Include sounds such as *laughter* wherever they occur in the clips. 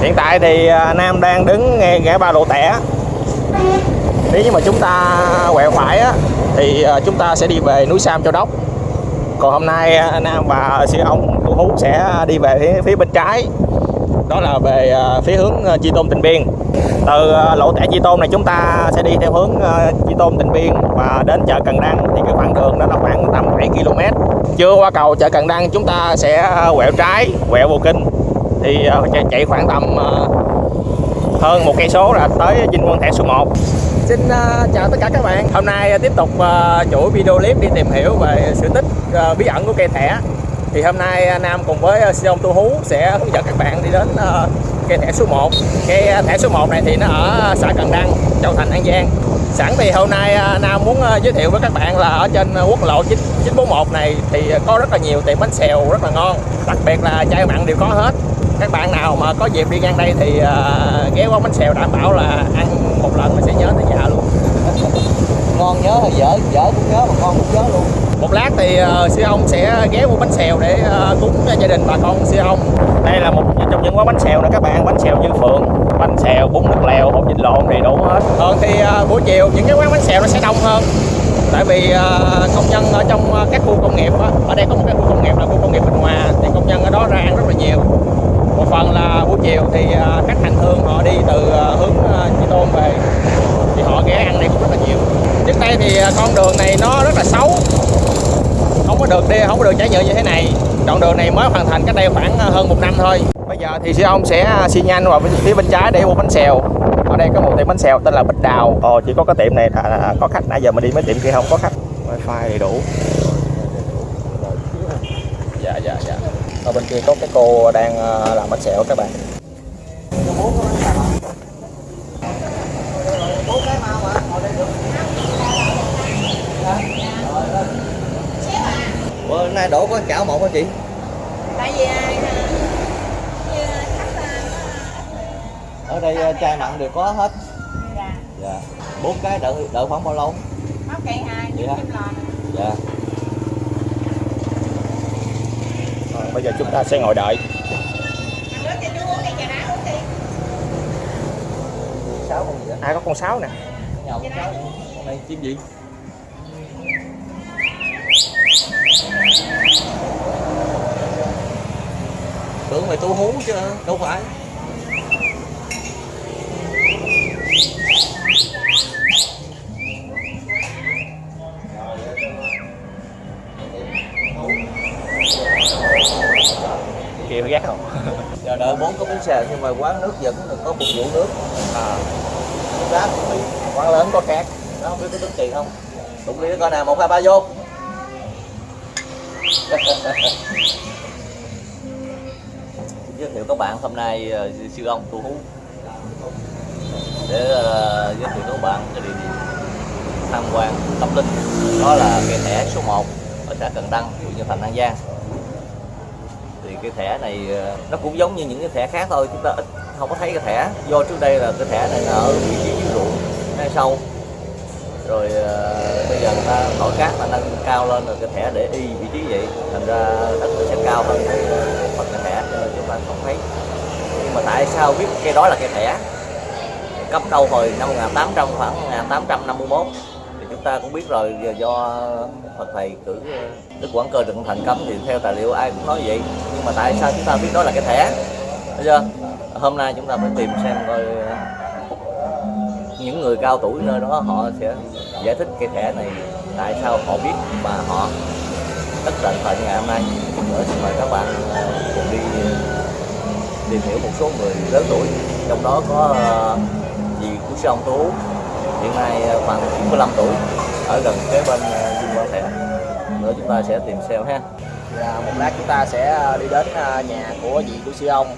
hiện tại thì à, Nam đang đứng ngay ngã ba lộ tẻ. Nếu như mà chúng ta quẹo phải á, thì à, chúng ta sẽ đi về núi Sam Châu Đốc. Còn hôm nay à, Nam và sư ông Cụ Hú sẽ đi về phía, phía bên trái. Đó là về phía hướng Chi Tôn Tịnh Biên. Từ lộ tẻ Chi Tôn này chúng ta sẽ đi theo hướng Chi Tôn Tịnh Biên và đến chợ Cần Đăng. Thì cái khoảng đường đó là khoảng tầm 7 km chưa qua cầu chợ Cần Đăng chúng ta sẽ quẹo trái quẹo vô kinh thì à, chạy, chạy khoảng tầm à, hơn một cây số là tới Vinh Quân Thẻ số 1 Xin uh, chào tất cả các bạn. Hôm nay tiếp tục uh, chuỗi video clip đi tìm hiểu về sự tích uh, bí ẩn của cây thẻ. Thì hôm nay Nam cùng với Sion Tu Hú sẽ hướng dẫn các bạn đi đến uh, cây thẻ số 1 Cây thẻ số 1 này thì nó ở xã Cần Đăng, Châu Thành, An Giang. Sẵn thì hôm nay Nam muốn giới thiệu với các bạn là ở trên quốc lộ 9, 941 này thì có rất là nhiều tiệm bánh xèo rất là ngon Đặc biệt là chai mặn đều có hết các bạn nào mà có dịp đi ngang đây thì uh, ghé quán bánh xèo đảm bảo là ăn một lần mà sẽ nhớ tới già luôn. Ngon nhớ hay dở dở cũng nhớ mà ngon cũng nhớ luôn. Một lát thì uh, sư ông sẽ ghé mua bánh xèo để uh, cúng cho gia đình bà con sư ông. Đây là một trong những quán bánh xèo nè các bạn bánh xèo như phượng bánh xèo bún nước lèo hột vịt lộn đầy đủ hết. Thường thì uh, buổi chiều những cái quán bánh xèo nó sẽ đông hơn. Tại vì uh, công nhân ở trong uh, các khu công nghiệp á, ở đây có một cái khu công nghiệp là khu công nghiệp Bình Hòa thì công nhân ở đó ra ăn rất là nhiều một phần là buổi chiều thì uh, các hành hương họ đi từ uh, hướng uh, Chi Tôn về thì họ ghé ăn đây cũng rất là nhiều trước đây thì uh, con đường này nó rất là xấu không có được đi không có được trải nhựa như thế này. Đoạn đường này mới hoàn thành cách đây khoảng uh, hơn một năm thôi. Bây giờ thì sư ông sẽ xi nhanh vào phía bên trái để mua bánh xèo. Ở đây có một tiệm bánh xèo tên là Bích Đào. Ồ chỉ có cái tiệm này là, có khách. Nãy giờ mình đi mấy tiệm kia không có khách. Wifi đầy đủ. Dạ dạ dạ. Ở bên kia có cái cô đang ờ, làm bánh xèo các bạn nay đổ có chảo một hả chị? Tại vì à, như khách à, ở đây ờ, chai mặn đều có hết. Dạ. Dạ. Bốn cái đợi đợi khoảng bao lâu? Móc cây hai lò dạ. Ờ, bây giờ chúng ta sẽ ngồi đợi. À có con sáo nè. Con này chim gì mày tu hú chứ đâu phải. Kia ghét không? *laughs* Giờ đợi bốn có bánh xèo nhưng mà quán nước được có phục vụ nước. À, bị quán lớn có khác. Nó không biết có tính tiền không? Đụng đi coi nào một hai ba vô *laughs* giới thiệu các bạn hôm nay uh, sư ông tu hú để uh, giới thiệu các bạn cái địa điểm tham quan tâm linh đó là cái thẻ số 1 ở xã Cần Đăng huyện Nhân Thành An Giang. Thì cái thẻ này ờ, nó cũng giống như những cái thẻ khác thôi chúng ta ít không có thấy cái thẻ. Do trước đây là cái thẻ này nó ở vị trí dưới ruộng ngay sâu rồi uh, bây giờ người ta thổi cát là nâng cao lên rồi cái thẻ để y vị trí vậy. Thành ra đất nó sẽ cao hơn cái phần không thấy. Nhưng mà tại sao biết cây đó là cây thẻ? Cấp đâu hồi năm 1800 khoảng 1851 thì chúng ta cũng biết rồi, giờ do Phật thầy cử ờ, Đức Quảng Cơ Trần Thành cấm thì theo tài liệu ai cũng nói vậy. Nhưng mà tại sao chúng ta biết đó là cái thẻ? Thấy chưa? Hôm nay chúng ta phải tìm xem coi ờ, những người cao tuổi nơi đó họ sẽ giải thích cái thẻ này tại sao họ biết mà họ tất tận tận ngày hôm nay. Nữa xin mời các bạn cùng đi ờ, tìm hiểu một số người lớn tuổi. Trong đó có ờ, dì của sư ông tú. Hiện nay ờ, khoảng 95 tuổi ở gần kế bên ờ, Dinh Quang Thẻ. Nữa chúng ta sẽ tìm xem ha. Dạ, một lát chúng ta sẽ đi đến nhà của dì của sư ông.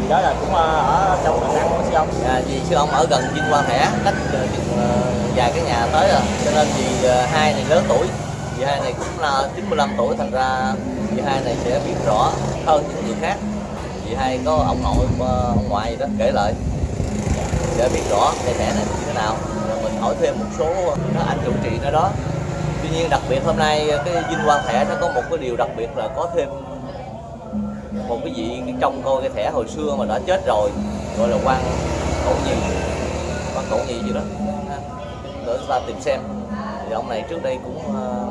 Thì đó là cũng ở trong Cần Đăng của sư ông. À, vì sư ông ở gần Vinh Quang Thẻ cách ờ, chừng, ờ, vài cái nhà tới rồi. Cho nên dì ờ, hai này lớn tuổi. Dì hai này cũng là 95 tuổi thành ra dì hai này sẽ biết rõ hơn những người khác dì hai có ông nội, ờ, ông ngoại gì đó, kể lại. Để biết rõ cái thẻ này như thế nào. Rồi mình hỏi thêm một số các anh chủ trị nơi đó. Tuy nhiên đặc biệt hôm nay ờ, cái Vinh Quang Thẻ nó có một cái điều đặc biệt là có thêm một cái vị trong coi cái thẻ hồi xưa mà đã chết rồi, gọi là quan cậu nhì quan cậu nhì gì đó. Để chúng ta tìm xem. Thì ông này trước đây cũng ờ,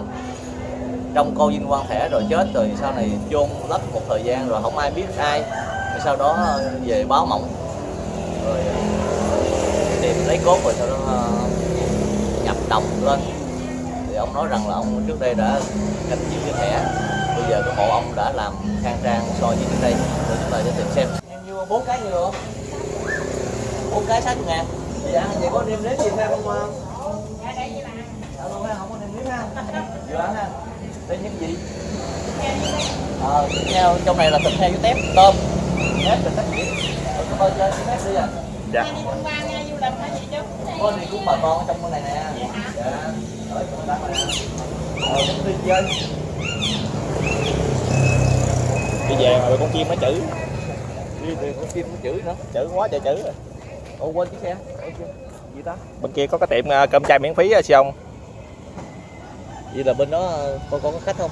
trong coi vinh quang thẻ rồi chết rồi sau này chôn lấp một thời gian rồi không ai biết ai. Rồi sau đó ờ, về báo mộng. Rồi ờ, tìm lấy cốt rồi sau đó ờ, nhập đồng lên. Thì ông nói rằng là ông trước đây đã canh giữ cái thẻ bây giờ cái mộ ông đã làm khang trang so với trước đây. Để chúng ta sẽ tìm xem. Em mua bốn cái nhiều không? Bốn cái sáu ngàn dạ vậy có nêm nếm gì thêm không không dạ luôn ha không có nêm nếm ha. Dạ ha đây những gì? Ờ thịt heo trong này là thịt heo với tép tôm. Tép thịt tép gì Ờ, cảm ơn chơi cái tép đi à. Dạ. Có đi cũng bà con ở trong bên này nè. Dạ. Ở trong đó nè. Ờ cũng đi chơi. Đi về mà con chim nó chữ. Đi từ con chim nó chửi nữa. Chữ quá trời chữ rồi. ồ quên chiếc xe. Gì ta? Bên kia có cái tiệm ờ, cơm chay miễn phí á sư ông vậy là bên đó con con có khách không?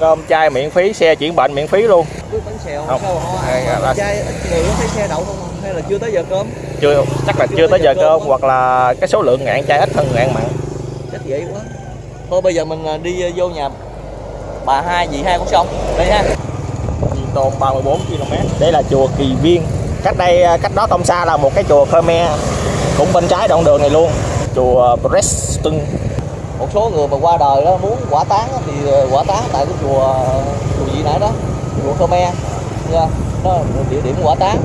Cơm chay miễn phí xe chuyển bệnh miễn phí luôn. Cứ bánh xèo Không. họ Hay là- ít người có thấy xe đậu không? Hay là chưa tới giờ cơm? Chưa chắc là chưa tới giờ cơm hoặc là cái số lượng ngạn chay ít hơn ngạn mặn. Chắc vậy quá. Thôi bây giờ mình à, đi à, vô nhà bà hai dì hai con sông. Đây ha. Di Tôn 34 km đây là chùa Kỳ Viên. Cách đây ờ, cách đó không xa là một cái chùa Khmer. Cũng bên trái đoạn đường này luôn. Chùa Preston một số người mà qua đời đó muốn quả táng á, thì ờ, quả táng tại cái chùa chùa gì nãy đó chùa Khmer. Nha đó là địa điểm quả táng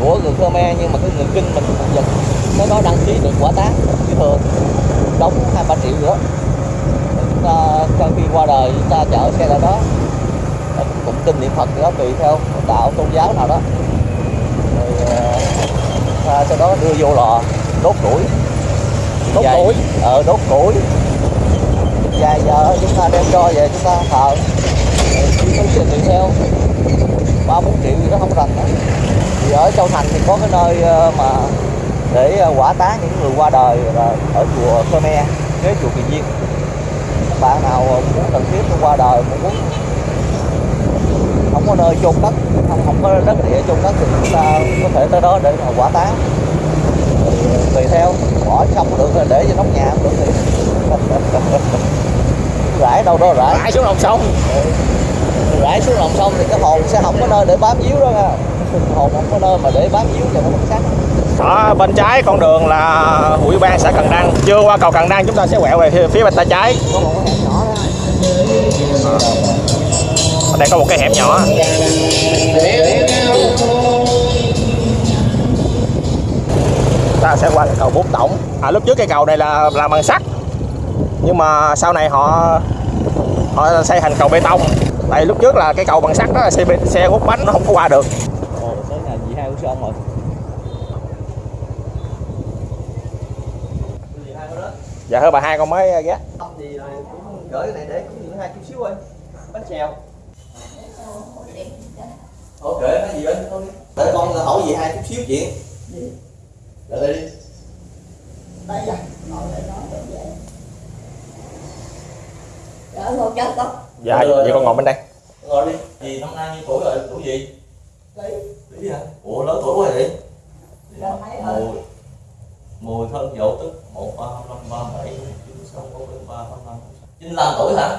của người Khmer nhưng mà cái người kinh mình giờ nó có đăng ký được quả táng như thường đóng hai ba triệu đó. Rồi chúng ta sau khi qua đời chúng ta chở xe ra đó. Cũng kinh niệm Phật đó tùy theo đạo tôn giáo nào đó. Rồi ờ, sau đó đưa vô lò đốt củi. Đốt củi? ờ đốt củi vài giờ chúng ta đem cho về, chúng ta thờ chúng ta phí tùy theo ba, bốn triệu gì đó không rành nữa thì ở châu thành thì có cái nơi ờ, mà để ờ, quả tá những người qua đời là ở chùa Khmer, kế chùa Kỳ Viên các bạn nào muốn cần thiết qua đời, muốn muốn không có nơi chôn cất, không không có đất địa chôn cất thì chúng ta có thể tới đó để mà quả tá. Ờ, tùy theo, bỏ xong được rồi để cho nóc nhà cũng được thì *laughs* rải đâu đó rải. Rải xuống lòng sông. Rải xuống lòng sông thì cái hồn sẽ không có nơi để bám víu đó nha. Hồn không có nơi mà để bám víu cho nó mất sắc ở bên trái con đường là ủy ban xã Cần Đăng. Chưa qua cầu Cần Đăng chúng ta sẽ quẹo về phía, bên tay trái. Có một cái hẻm nhỏ đó. Ở đây có một cái hẻm nhỏ. Ta sẽ qua cầu Bốn Tổng. À lúc trước cây cầu này là làm bằng sắt. Nhưng mà sau này họ họ xây thành cầu bê tông. Tại lúc trước là cái cầu bằng sắt đó là xe xe hút bánh nó không có qua được. Ồ, tới của sơn rồi? Dạ thưa bà hai con mới ghé. Không thì cũng gửi cái này để cũng những hai chút xíu thôi. Bánh xèo ok cái gì thôi để con hỏi gì hai chút xíu chuyện. Để đây đi. Đây là ngồi lại nói vậy. Đỡ ngồi chân con. dạ vậy con ngồi bên đây. Ngồi đi. Gì năm nay nhiêu tuổi rồi? Tuổi gì? Lý. Lý hả? Ủa lớn tuổi quá vậy? Gần mấy rồi. mùi. Mùi thân dậu tức. Một ba năm ba bảy chín sáu bốn bảy ba năm năm chín mươi lăm tuổi hả?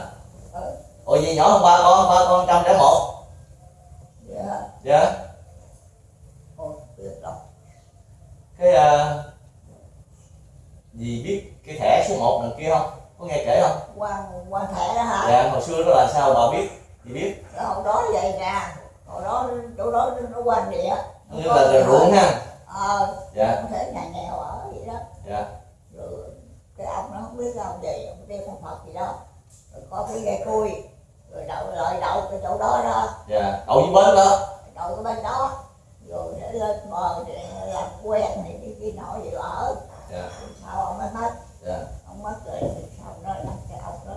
Ừ. ủa gì nhỏ hơn ba con ba con trăm lẻ một. Dạ. dạ. Ôi, biết rồi. cái à, dì biết cái thẻ số 1 đằng kia không có nghe kể không Qua qua thẻ đó hả? dạ hồi xưa đó là sao bà biết thì biết Hồi đó vậy nè. Hồi đó chỗ đó nó quan địa. như là, là ruộng ha Ờ. dạ Không thể nhà nghèo ở vậy đó. dạ Rồi cái ông nó không biết ông gì, ông đem con Phật gì đó. Rồi có cái ghe cui. Rồi đậu lợi đậu cái chỗ đó đó. dạ đậu với bến đó đậu cái bên đó rồi để lên bờ để làm quen này cái nọ gì ở dạ sau ông mới mất dạ ông mất rồi thì sau đó là cái ông đó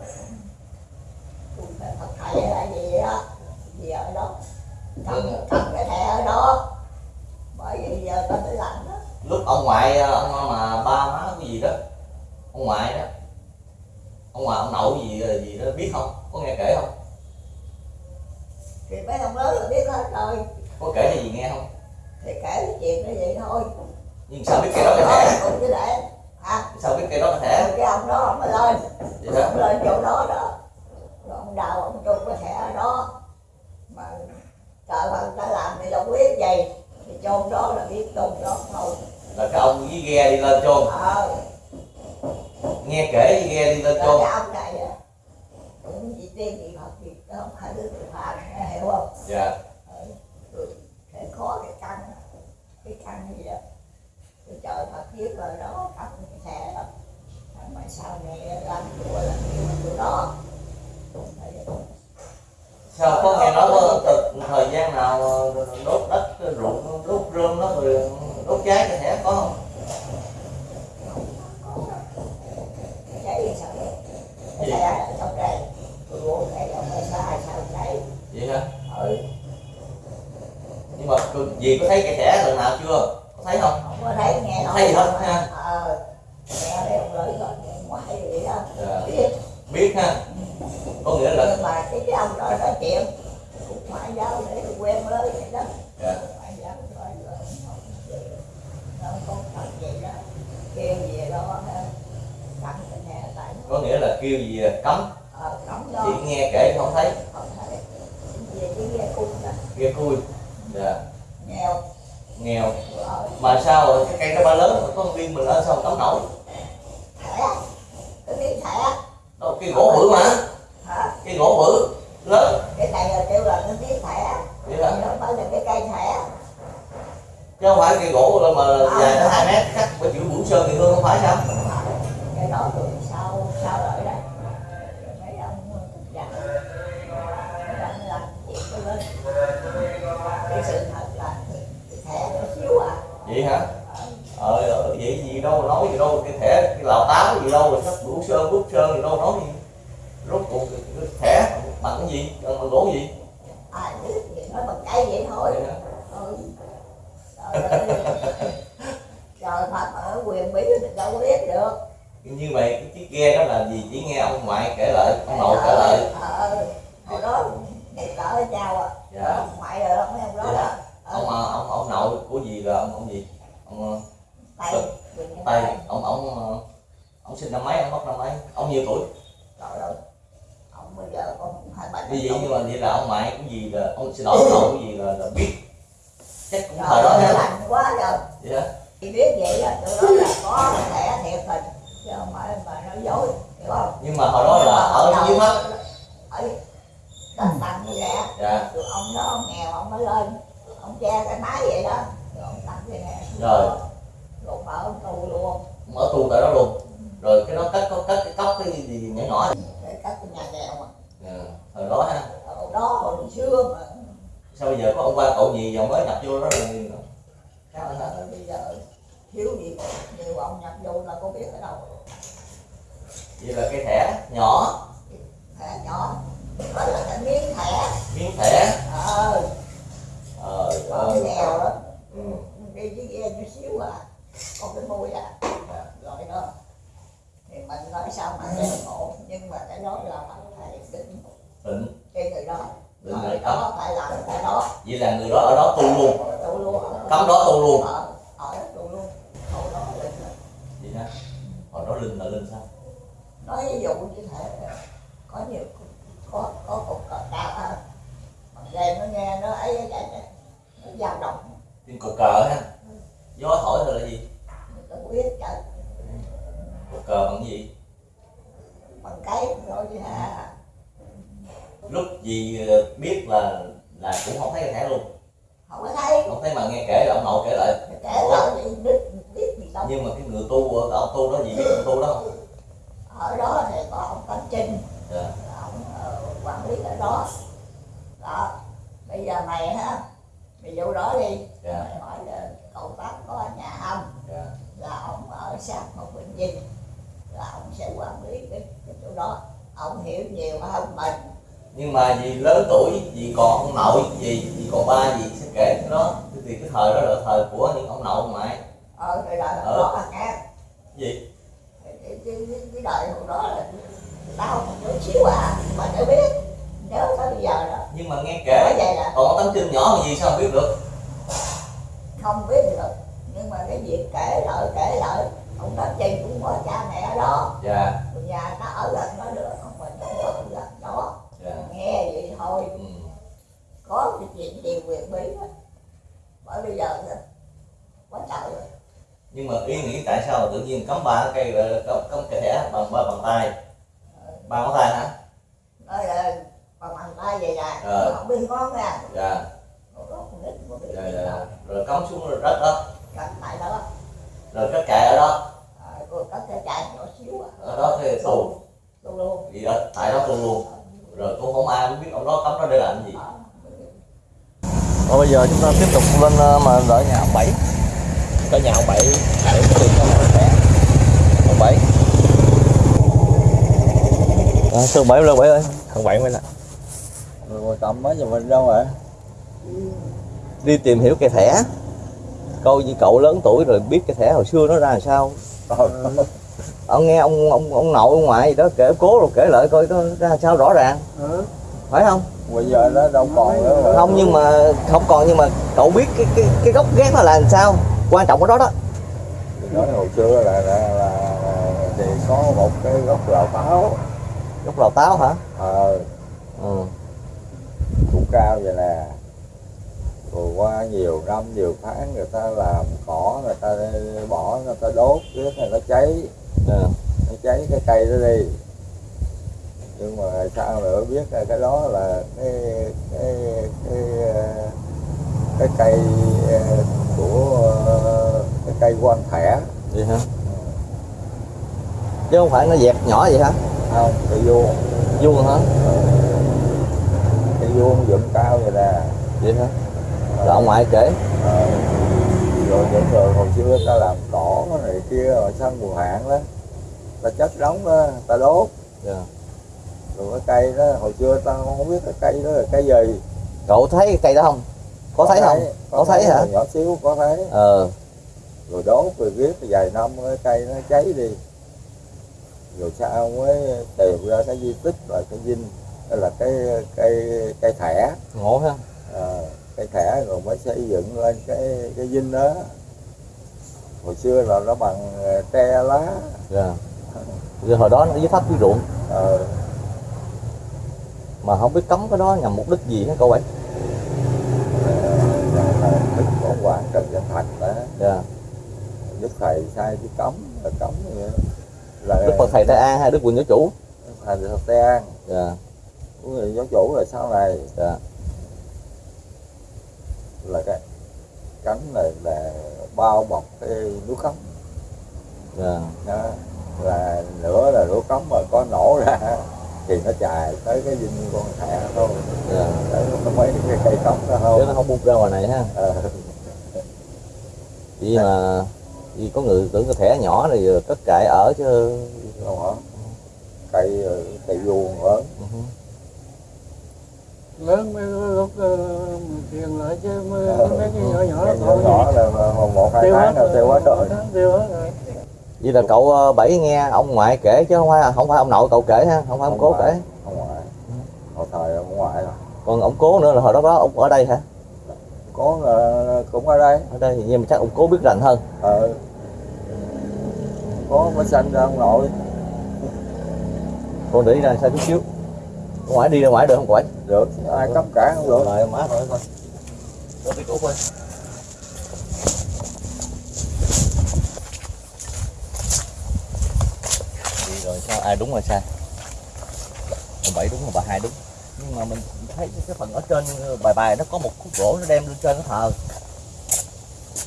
tôi phải thật thầy hay là gì đó gì ở đó cầm cầm cái thẻ ở đó bởi vì giờ ta mới làm đó lúc ông ngoại ông mà ba má cái gì đó ông ngoại đó ông ngoại ông nội gì gì đó biết không? Có nghe kể không? Thì mấy ông lớn là biết hết rồi có kể cho gì nghe không? Thì kể cái chuyện nó vậy thôi nhưng sao biết cái đó cái thẻ cũng chứ để à. Sao biết cái đó cái thẻ rồi cái ông đó ông lên. Vậy ông lên chỗ đó đó rồi ông đào ông trung cái thẻ ở đó. Mà trời ơi ta làm thì đâu biết gì. Thì chôn đó là biết chôn đó thôi. Là cái ông với ghe đi lên chôn. Ờ. Nghe kể với ghe đi lên chôn. cái ông này á, cũng chỉ tiên gì Phật gì không phải đứa tự phạm hiểu không? Dạ. Ừ, cái khó cái căn cái căn gì đó tôi trời Phật biết rồi đó cái thẻ đó mà sau này làm chùa là chỗ đó sao có nghe nói có từ thời gian nào đốt đất ruộng đốt rơm nó rồi đốt cháy cái thẻ có không? Cháy sao? Trong đây? Tôi uống ông sao vậy hả? Ừ. Nhưng mà dì có thấy cái thẻ lần nào chưa? Có thấy không? Không có thấy nghe nói Thấy gì hết ha? ờ. Nghe thấy ông lợi rồi ngoài vậy đó. Dạ. biết. Biết ha có nghĩa là nhưng mà cái cái ông đó nói chuyện cũng phải giáo để quen với vậy đó. Dạ. phải giáo nói rồi. Nó có thật vậy đó kêu gì đó tại nó có nghĩa là kêu gì cấm. Ờ đó. Chỉ nghe kể không thấy. Không thấy. Về cái ghe cung đó. Ghe cui. Dạ. Nghèo. Nghèo. Rồi mà sao cái cây nó ba lớn có viên mình lên sao cấm nổi? Thẻ. Cái miếng thẻ. Đâu cái gỗ bự mà cái gỗ bự lớn. Cái này là kêu là cái thẻ. Vậy hả không phải là cái cây thẻ. Chứ không phải cây gỗ đâu mà dài tới hai mét cắt bởi chữ vũ sơn thì hương không phải sao? Cái đó rồi sao sao đợi đây Rồi mấy ông già đang làm chuyện cái lên cái sự thật là cái thẻ nó xíu à vậy hả ờ ờ, vậy gì đâu nói gì đâu cái thẻ cái lào táo gì đâu rồi sắc vũ sơn bút sơn gì đâu nói gì rốt cuộc cái cái thẻ bằng cái gì bằng bằng gỗ gì ai biết gì nói bằng cây vậy thôi vậy hả ừ. trời ơi trời Phật ở quyền bí thì đâu có biết được. Như vậy cái chiếc ghe đó là gì? Chỉ nghe ông ngoại kể lại ông nội kể lại. ờ hồi đó ngày cỡ với nhau à. Dạ. Ông ngoại rồi mấy ông đó Dạ. ông ờ, ông ông nội của gì là ông ông gì? Ông ờ, tay tay ông ông ờ, ông sinh năm mấy? Ông mất năm mấy? Ông nhiêu tuổi? Trời ơi ông bây giờ còn hai ba như vậy nhưng mà vậy là ông ngoại của gì là ông xin lỗi ông nội của gì là, là biết. Chắc cũng thời đó ha quá rồi vậy thì biết vậy á tụi đó là có thẻ thiệt tình chứ không phải mà nói dối hiểu không? Nhưng mà hồi đó là ở dưới mắt. ở tầng tầng như vậy dạ. Tụi ông đó ông nghèo ông mới lên ông che cái máy vậy đó rồi ông tặng cái này. Rồi. rồi mở ông tù luôn. Ông ở tù tại đó luôn. Rồi cái đó cất có cất cái cốc cái gì nhỏ nhỏ. Để cắt cái nhà nghèo mà. Dạ, thời đó ha. Hồi đó hồi xưa mà. Sao bây giờ có ông qua cậu gì giờ mới nhập vô đó rồi trời ơi bây giờ thiếu gì nhiều ông nhập vô là có biết ở đâu. Vậy là cái thẻ nhỏ. Thẻ nhỏ. Đó là cái miếng thẻ. Miếng thẻ. Ờ. Ờ ờ, nghèo đó. ừ. đi với ghe chút xíu à. Có cái môi à. Rồi đó. Thì mình nói sao mà để ngộ nhưng mà cái đó là mình phải định. Định. Cái người đó người người đó phải làm cái đó. Vậy là người đó ở đó tu luôn. Tu luôn. Ở cấm đó tu luôn. Ở ở đó tu luôn. Hồi đó là vậy hồi đó linh là linh sao? Nói ví dụ như thế có nhiều có có cục cờ cao à mà đêm nó nghe nó ấy cái cái nó dao động trên cột cờ ha gió thổi rồi là gì người ta biết chạy cột cờ bằng gì bằng cái rồi chứ hả lúc gì ờ, biết là là cũng không thấy cái thẻ luôn không có thấy không thấy mà nghe kể là ông nội kể lại kể lại thì biết biết gì đâu nhưng mà cái người tu ở ông tu đó gì biết ông tu đó không ở đó thì có ông Cảnh Trinh dạ ông ờ, quản lý ở đó đó bây giờ mày ha mày vô đó đi dạ mày hỏi là cậu bác có nhà không dạ là ông ở sát một bệnh viện là ông sẽ quản lý cái, cái chỗ đó. Ông hiểu nhiều hơn mình. Nhưng mà vì lớn tuổi vì còn ông nội gì vì còn ba gì sẽ kể cái đó. Thì cái thời đó là thời của những ông nội ngoại. Ờ thì là Ờ. đó là nghe Cái gì cái, cái, cái, cái đời hồi đó là tao một chút xíu à mà để biết. Nhớ tới bây giờ đó. Nhưng mà nghe kể vậy là còn tấm chân nhỏ làm gì sao biết được? Không biết được. Nhưng mà cái việc kể lại kể lại ông đó chị cũng có cha mẹ ở đó. Dạ. Nhà nó ở gần nó được không phải nó ở gần đó. Dạ. Nghe vậy thôi. Ừ. có cái chuyện gì quyền bí đó. bởi bây giờ thì quá trời rồi. Nhưng mà ý nghĩ tại sao tự nhiên cắm ba cây là cắm, cắm cái thẻ bằng ba bàn tay? Ba ngón tay hả? Nói là bằng bàn tay vậy nè. Ờ. không biết dạ. Có con biết dạ gì dạ đâu rồi cắm xuống rồi đất đó. Cắt tại đó. Rồi cắt cài ở đó à, rồi cắt cái chai nhỏ xíu à ở đó thì tù. Gì đó tại đó luôn luôn. Rồi cũng không ai biết ông đó cắm đó để làm cái gì. Rồi bây giờ chúng ta tiếp tục lên ờ, mà đợi nhà ông bảy. Có nhà ông bảy để cái tiền cho ông bảy. À, sư bảy lên bảy ơi? Ông bảy mới là rồi cầm mấy giờ mình đâu rồi đi tìm hiểu cái thẻ. Câu như cậu lớn tuổi rồi biết cái thẻ hồi xưa nó ra làm sao *laughs* ông nghe ông ông ông nội ông ngoại gì đó kể cố rồi kể lại coi nó ra sao rõ ràng. Phải không? Bây giờ nó đâu còn nữa không nhưng mà không còn nhưng mà cậu biết cái cái cái gốc ghét nó là làm sao? Quan trọng ở đó đó. Nói hồi xưa là, là, là, là thì có một cái gốc lào táo gốc lào táo hả? Ờ. Ừ. cũng cao vậy nè. Rồi qua nhiều năm nhiều tháng người ta làm cỏ người ta bỏ người ta đốt riết này nó cháy Ừ. nó cháy cái cây đó đi. Nhưng mà sao nữa biết là cái đó là cái cái cái cái cây ờ, của cái cây quan thẻ. Vậy hả? Chứ không phải nó dẹp nhỏ vậy hả? Không cây vuông. Vuông hả? Cây vuông dựng cao vậy nè. Vậy hả? Rồi ông ngoại kể. Ờ, rồi những người hồi xưa ta làm này kia rồi sang mùa hạn đó. Ta chất đóng đó ta đốt. Dạ. rồi cái cây đó hồi xưa ta không biết cái cây đó là cây gì. Cậu thấy cái cây đó không? Có thấy không? Có thấy hả? nhỏ xíu có thấy. Ờ. Rồi đốt rồi viết vài năm cái cây nó cháy đi. Rồi sau mới tìm ra cái di tích là cái dinh. Đó là cái cây cây thẻ. Ngộ ha. Ờ, cây thẻ rồi mới xây dựng lên cái cái dinh đó hồi xưa là nó bằng ờ, tre lá. Dạ. Giờ hồi đó nó dưới thấp dưới ruộng. Ờ, mà không biết cấm cái đó nhằm mục đích gì hả cậu bảy đức của hoàng trần văn thành đó. Dạ. Đức thầy sai chứ cấm là cấm đó. là đức phật thầy tây an hay đức quỳnh giáo chủ? Thành thật tây an. Dạ. Người giáo chủ là sau này. Dạ. Là cái cánh này là bao bọc cái núi cấm dạ. Đó. là nữa là núi cấm mà có nổ ra *laughs* thì nó chài tới cái dinh con thẻ thôi. Dạ. Tới có mấy cái cây cấm đó chứ không nó không bung ra ngoài này ha. Vì mà vì có người tưởng cái thẻ nhỏ này cất cại ở chứ. Không hả cây cây vuông lớn. Ừ hứ. Lớn mới lúc tiền lại chứ mới Ờ, mấy cái nhỏ nhỏ cái đó nhỏ nhỏ là một hai tháng là tiêu hết rồi. tiêu hết rồi. Vậy là cậu ờ, bảy nghe ông ngoại kể chứ không phải không phải ông nội cậu kể ha không phải ông cố kể. ông ngoại. Hồi thời ông ngoại là còn ông cố nữa là hồi đó đó ông ở đây hả? Có là cũng ở đây. Ở đây thì nhưng mà chắc ông cố biết rành hơn. Ờ. Có mới sanh ra ông nội. Con để đi ra sao chút xíu ông ngoại đi ra ngoài được không quậy được. Ai cấp cả không được. Lại má thôi coi đi cút coi đi rồi sao? Ai đúng rồi sai. Ông bảy đúng rồi bà hai đúng. Nhưng mà mình thấy cái phần ở trên bài bài nó có một khúc gỗ nó đem lên trên nó thờ.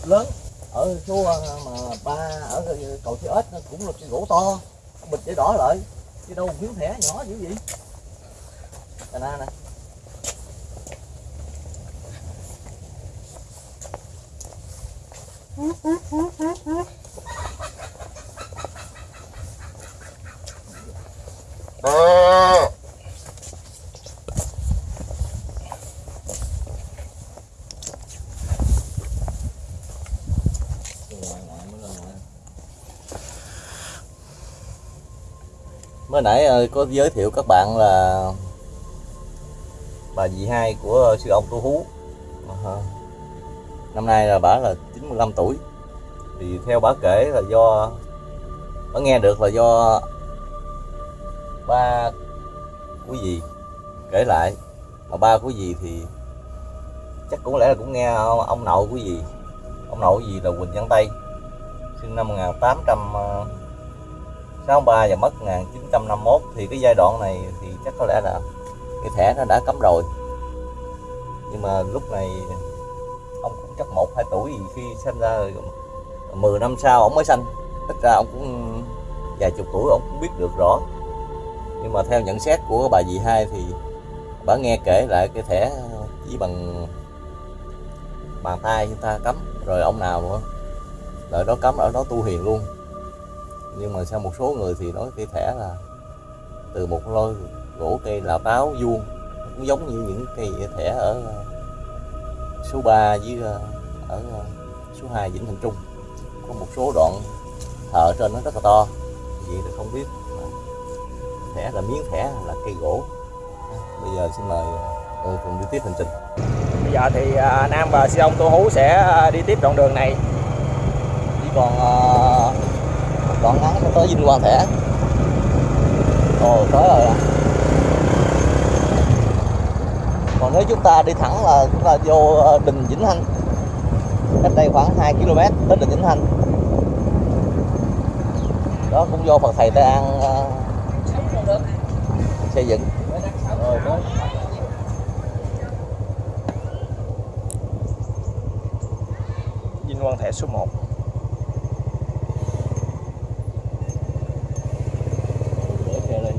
Lớn. Ở số ờ, mà ba ở cầu chữ ếch nó cũng là cái gỗ to. Bịch để đỏ lại. Chứ đâu miếng thẻ nhỏ dữ vậy Cà na nè mới nãy ờ, có giới thiệu các bạn là bà dì hai của ờ, sư ông Tu Hú. Ờ, năm nay là bà là 95 tuổi. Thì theo bà kể là do bà nghe được là do ba của dì kể lại. Mà ba của dì thì chắc cũng lẽ là cũng nghe ông, ông nội của dì. Ông nội của dì là Quỳnh Văn Tây sinh năm 1863 ờ, và mất 1951 thì cái giai đoạn này thì chắc có lẽ là cái thẻ nó đã cấm rồi. Nhưng mà lúc này ông cũng chắc một, hai tuổi gì khi sinh ra rồi 10 năm sau ông mới sanh ít ra ông cũng vài chục tuổi, ông cũng biết được rõ. Nhưng mà theo nhận xét của bà dì hai thì bà nghe kể lại cái thẻ chỉ bằng bàn tay chúng ta cấm, rồi ông nào nữa đợi đó cấm, ở đó tu hiền luôn. Nhưng mà sao một số người thì nói cái thẻ là từ một lôi gỗ cây lào táo vuông. Cũng giống như những cây thẻ ở ờ, số 3 với ờ, ở ờ, số 2 Vĩnh Thành Trung. Có một số đoạn thợ trên nó rất là to. Vậy thì không biết là thẻ là miếng thẻ là cây gỗ. Bây giờ xin mời ừ, cùng đi tiếp hành trình. Bây giờ thì Nam và Sư ông Tô Hú sẽ đi tiếp đoạn đường này. Chỉ còn một đoạn ngắn nó tới Vinh Quang Thẻ. Ồ tới rồi à. còn nếu chúng ta đi thẳng là chúng ta vô ờ, đình Vĩnh Thanh. Cách đây khoảng 2 km tới đình Vĩnh Thanh. Đó cũng vô Phật thầy Tây An ờ, xây dựng. Vinh Quang Thẻ số 1 để xe lên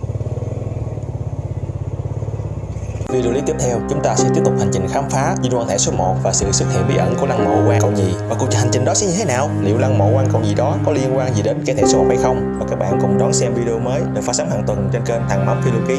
Video clip tiếp theo, chúng ta sẽ tiếp tục hành trình khám phá di đoàn Thẻ số 1 và sự xuất hiện bí ẩn của lăng mộ quan cậu nhì. Và cuộc hành trình đó sẽ như thế nào? Liệu lăng mộ quan cậu nhì đó có liên quan gì đến cái thẻ số 1 hay không? Và các bạn cùng đón xem video mới được phát sóng hàng tuần trên kênh Thằng Mắm Phiêu Lưu Ký.